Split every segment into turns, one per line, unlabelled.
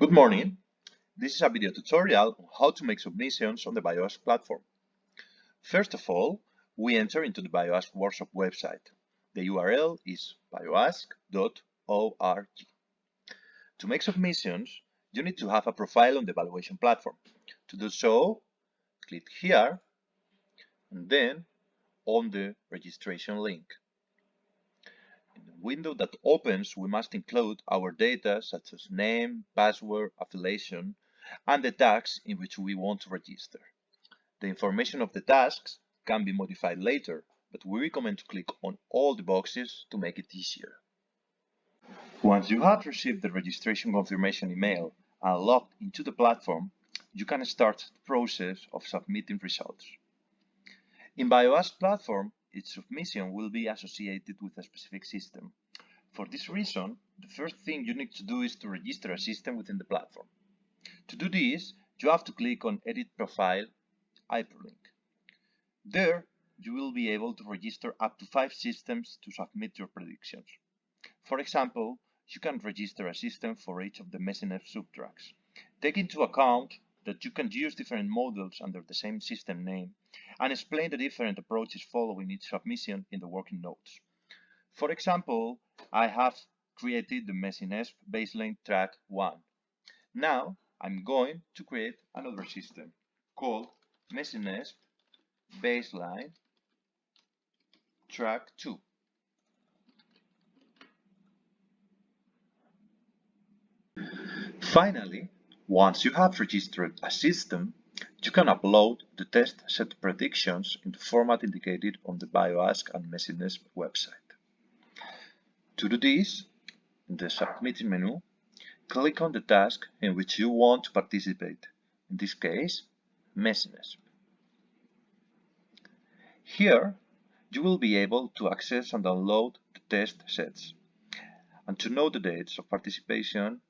Good morning. This is a video tutorial on how to make submissions on the BioASQ platform. First of all, we enter into the BioASQ workshop website. The URL is bioasq.org. To make submissions, you need to have a profile on the evaluation platform. To do so, click here and then on the registration link window that opens, we must include our data such as name, password, affiliation, and the tasks in which we want to register. The information of the tasks can be modified later, but we recommend to click on all the boxes to make it easier. Once you have received the registration confirmation email and logged into the platform, you can start the process of submitting results. In BioASQ platform, its submission will be associated with a specific system. For this reason, the first thing you need to do is to register a system within the platform. To do this, you have to click on Edit Profile Hyperlink. There, you will be able to register up to five systems to submit your predictions. For example, you can register a system for each of the MESINESP subtracks. Take into account that you can use different models under the same system name and explain the different approaches following each submission in the working notes. For example, I have created the MESINESP baseline track 1. Now I'm going to create another system called MESINESP baseline track 2. Finally, once you have registered a system, you can upload the test set predictions in the format indicated on the BioASQ and MESINESP website. To do this, in the Submitting menu, click on the task in which you want to participate, in this case, MESINESP. Here, you will be able to access and download the test sets and to know the dates of participation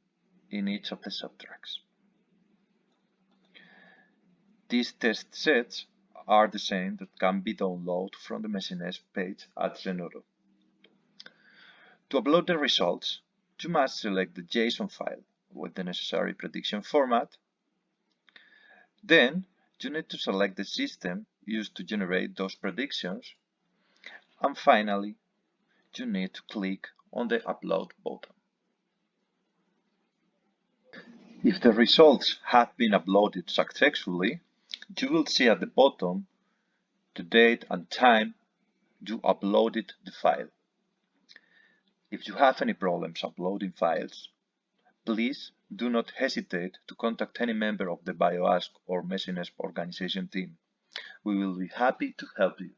in each of the subtracks. These test sets are the same that can be downloaded from the MESINESP page at Zenodo. To upload the results, you must select the JSON file with the necessary prediction format. Then, you need to select the system used to generate those predictions. And finally, you need to click on the Upload button. If the results have been uploaded successfully, you will see at the bottom the date and time you uploaded the file. If you have any problems uploading files, please do not hesitate to contact any member of the BioASQ or MESINESP organization team. We will be happy to help you.